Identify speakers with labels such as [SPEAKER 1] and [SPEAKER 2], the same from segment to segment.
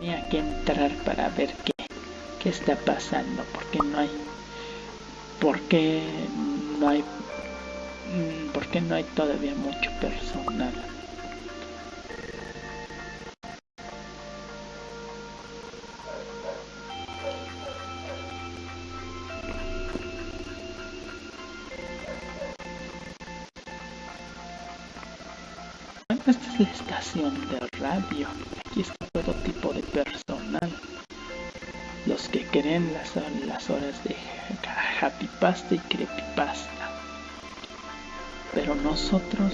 [SPEAKER 1] tenía que entrar para ver qué, qué está pasando, porque no hay, porque no hay, mm, porque no hay todavía mucho personal. esta es la estación de radio. Y creepypasta. Pero nosotros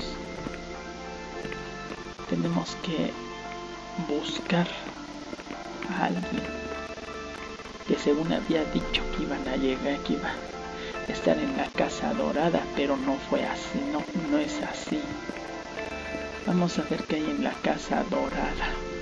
[SPEAKER 1] tenemos que buscar a alguien que según había dicho que iban a llegar, que iba a estar en la casa dorada, pero no fue así, no, no es así. Vamos a ver qué hay en la casa dorada.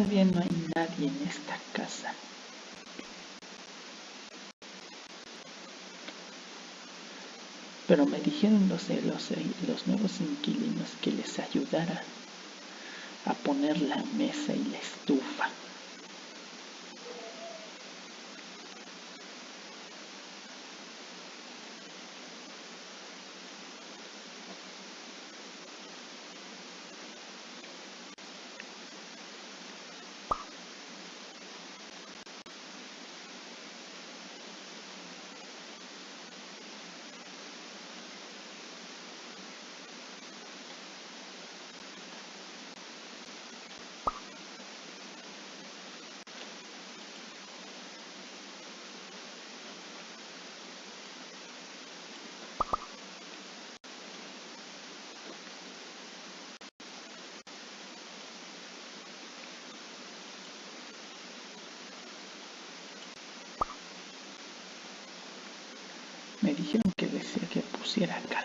[SPEAKER 1] Todavía no hay nadie en esta casa. Pero me dijeron los, los, los nuevos inquilinos que les ayudara a poner la mesa y la estufa. Me dijeron que que pusiera calabazas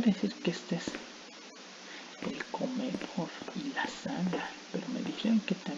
[SPEAKER 1] decir que este es el comedor y la sala, pero me dijeron que también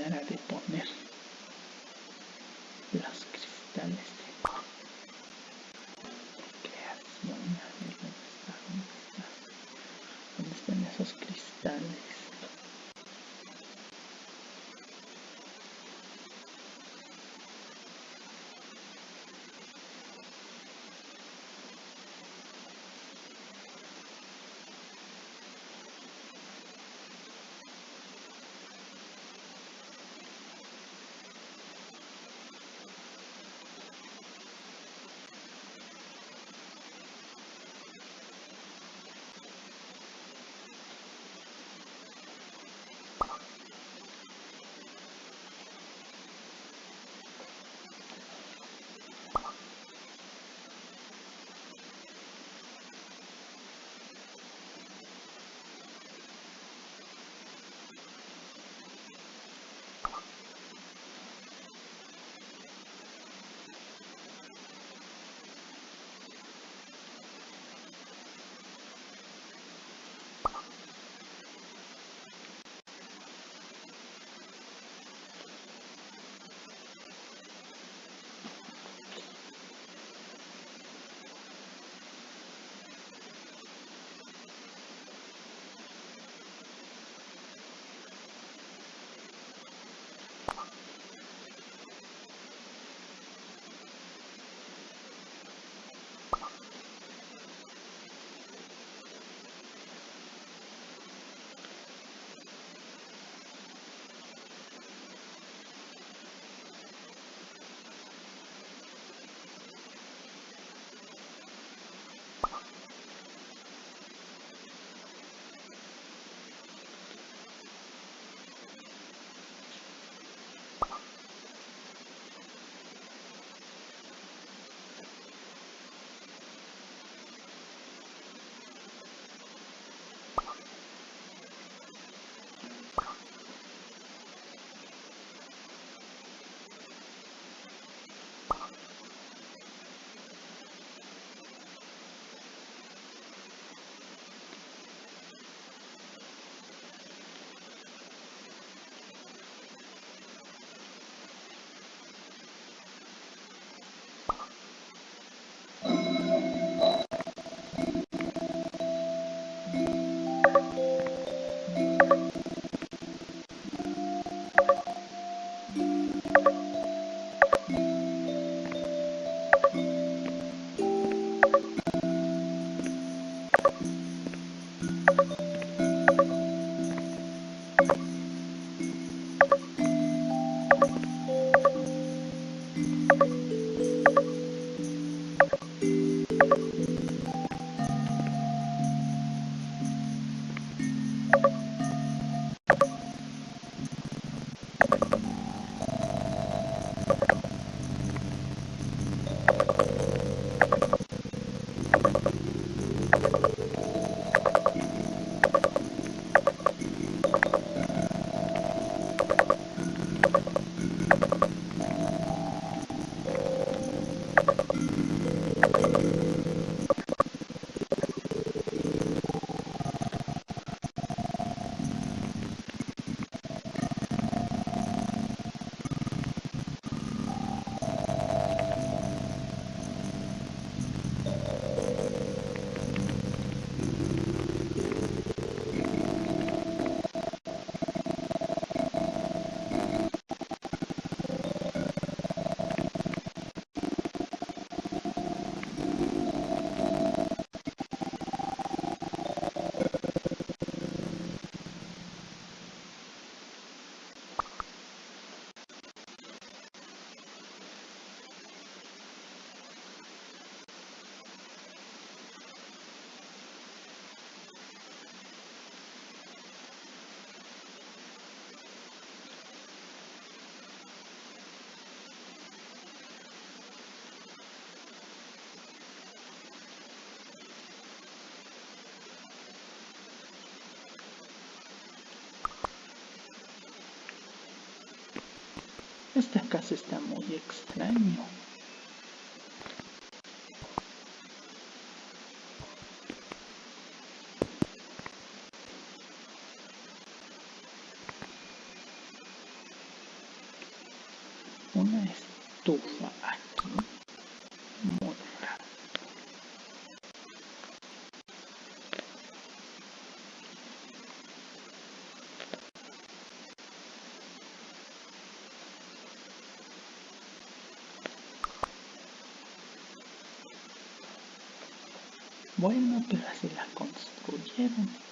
[SPEAKER 1] manera de poner. Esta casa está muy extraño. Una estufa aquí. Bueno, pero así la construyeron.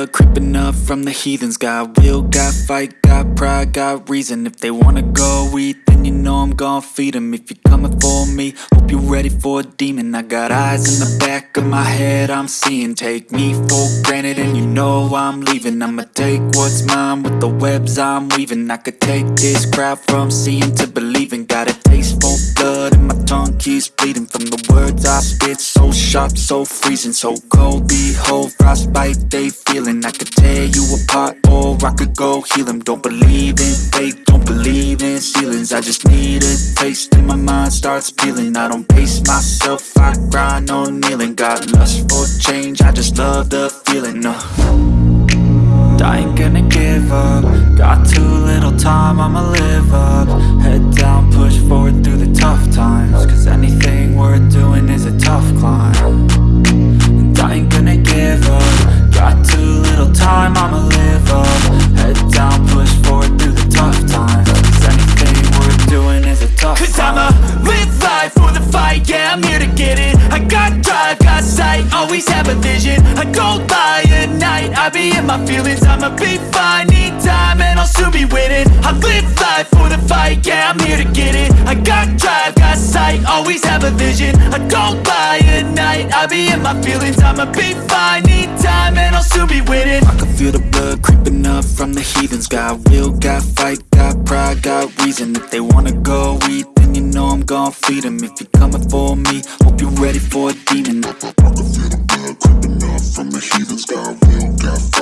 [SPEAKER 2] Blood creeping up from the heathens. Got will, got fight, got pride, got reason. If they wanna go eat, then you know I'm gon' feed them If you're coming for me, hope you're ready for a demon. I got eyes in the back of my head, I'm seeing. Take me for granted and you know I'm leaving. I'ma take what's mine with the webs I'm weaving. I could take this crowd from seeing to believing. Got a taste for blood and my tongue keeps bleeding I spit, so sharp, so freezing So cold, behold, frostbite they feeling. I could tear you apart or I could go heal them Don't believe in fate, don't believe in ceilings. I just need a taste and my mind starts peeling. I don't pace myself, I grind on kneeling. Got lust for change, I just love the feeling uh. I ain't gonna give up. Got too little time, I'ma live up. Head down, push forward through the tough times Cause anything worth tough climb. And I ain't gonna give up. Got too little time, I'ma live up. Head down, push forward through the tough times. Cause anything worth doing is a tough
[SPEAKER 3] Cause
[SPEAKER 2] climb.
[SPEAKER 3] I'ma live life for the fight, yeah, I'm here to get it. I got drive, got sight, always have a vision. I don't lie at night, I be in my feelings I'ma be fine, need time, and I'll soon be winning I live life for the fight, yeah, I'm here to get it. I got drive, got sight, always have a vision. I don't lie at night, I be in my feelings I'ma be fine, need time and I'll soon be winning
[SPEAKER 2] I can feel the blood creeping up from the heathens. Got will, got fight, got pride, got reason. If they wanna go eat, then you know I'm gon' feed 'em. If you're coming for me, hope you're ready for a demon.
[SPEAKER 4] I can feel the creeping up from the heathens Got will, got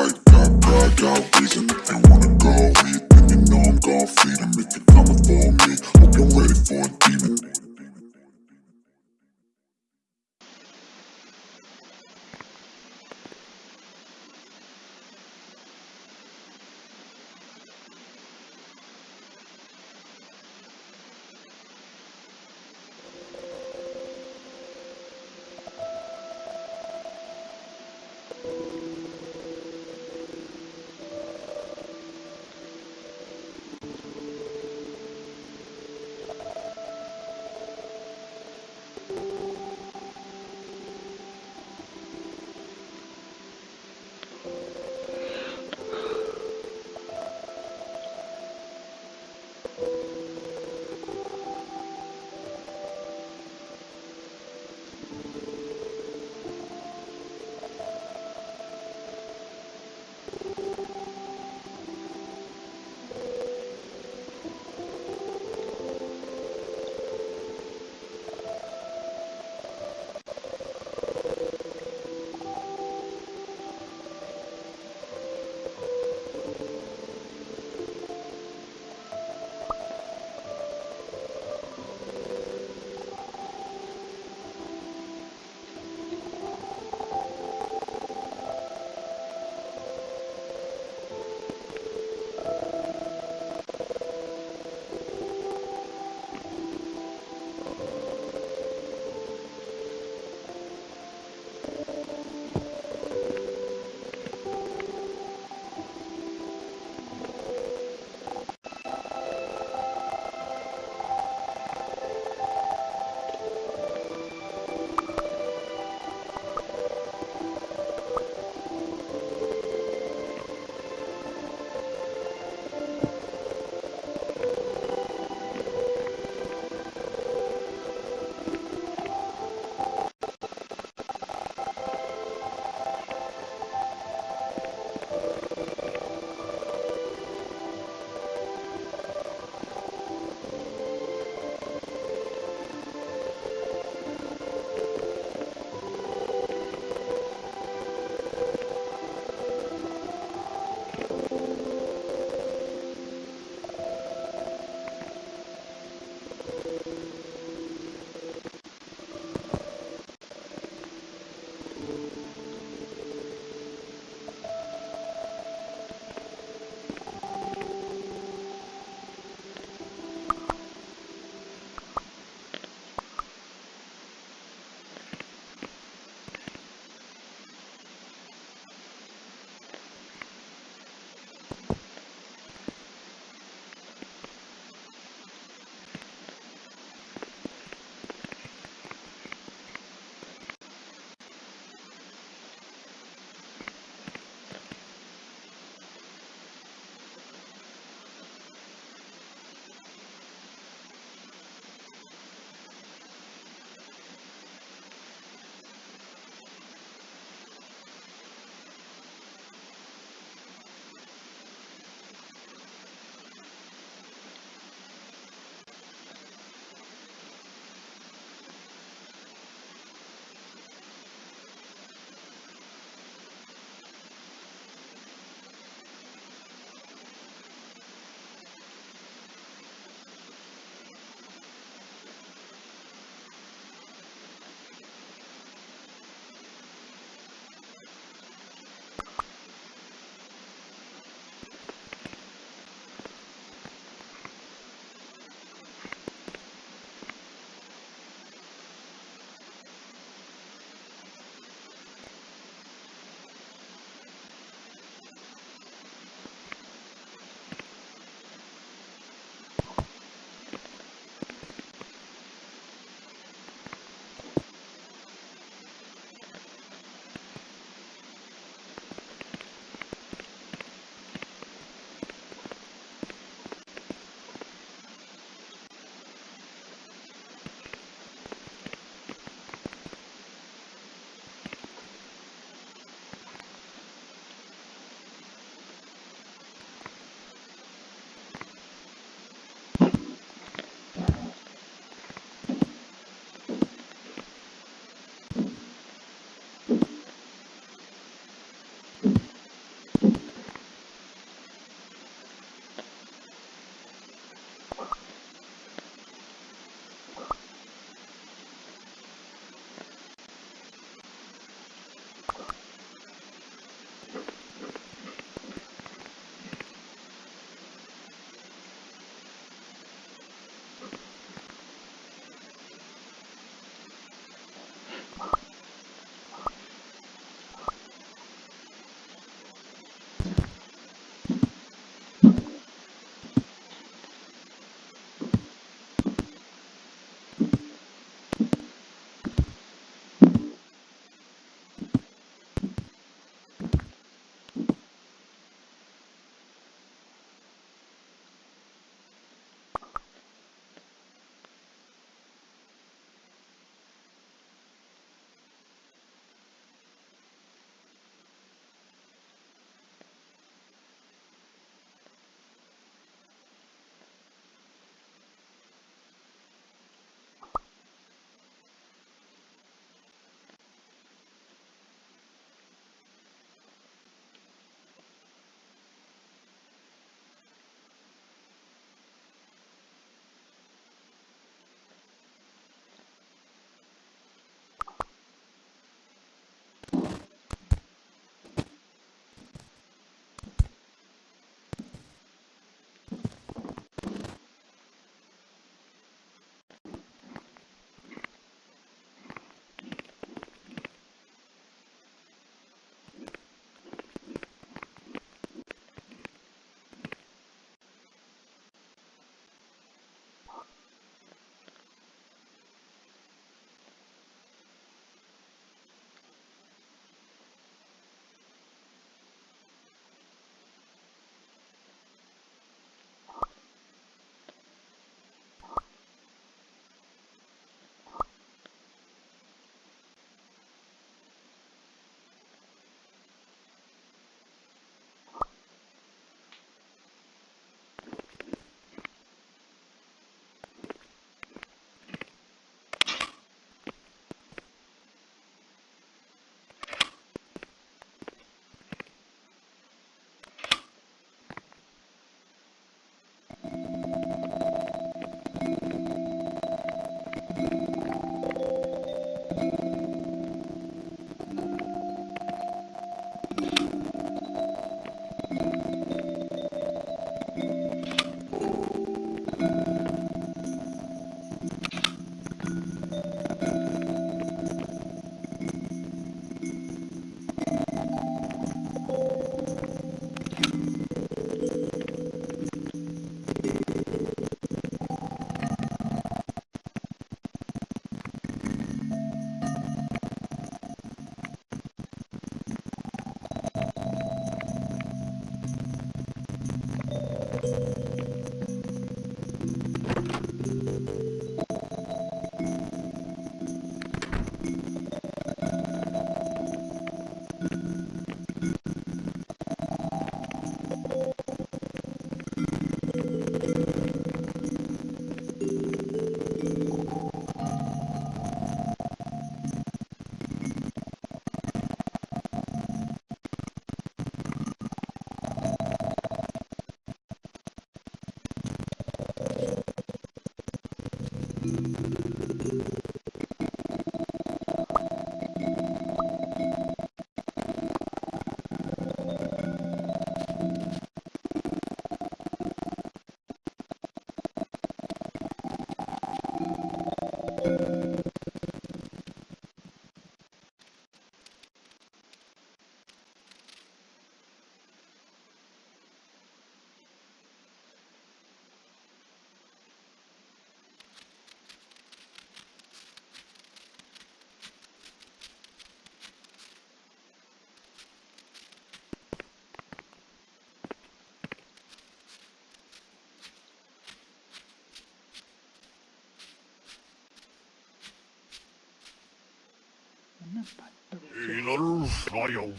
[SPEAKER 1] Not the radio.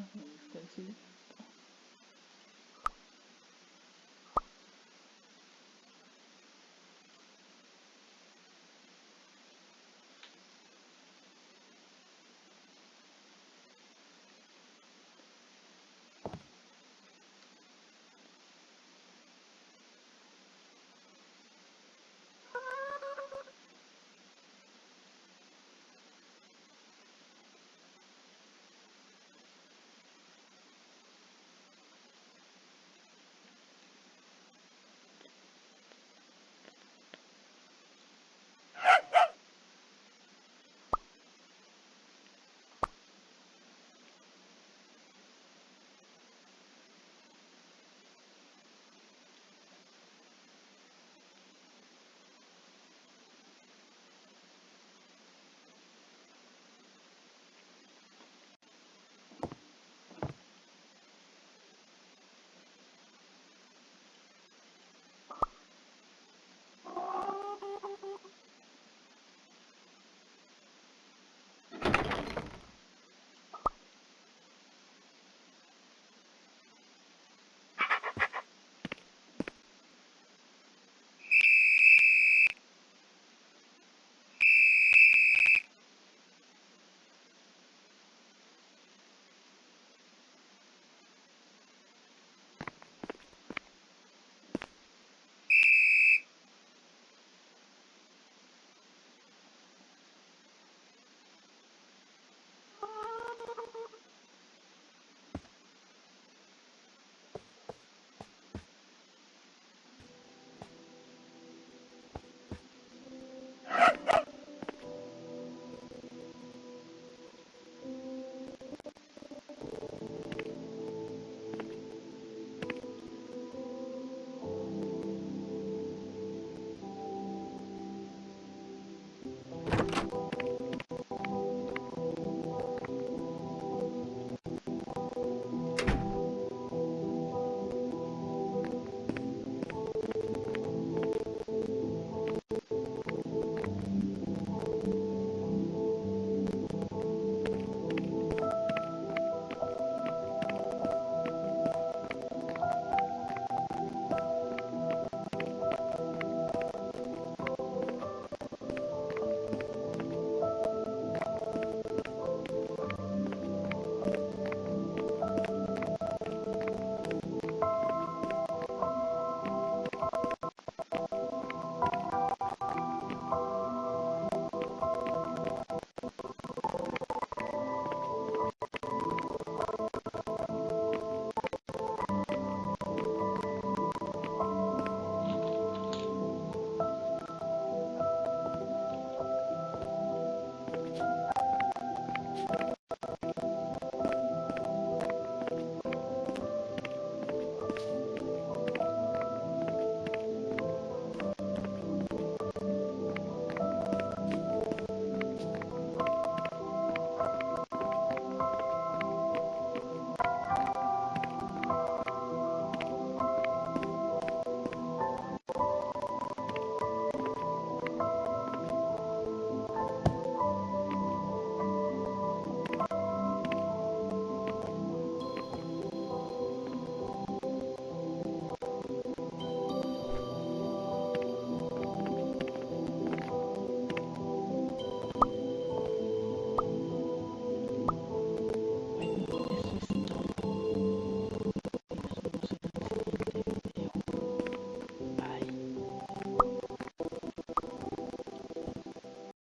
[SPEAKER 1] 然后点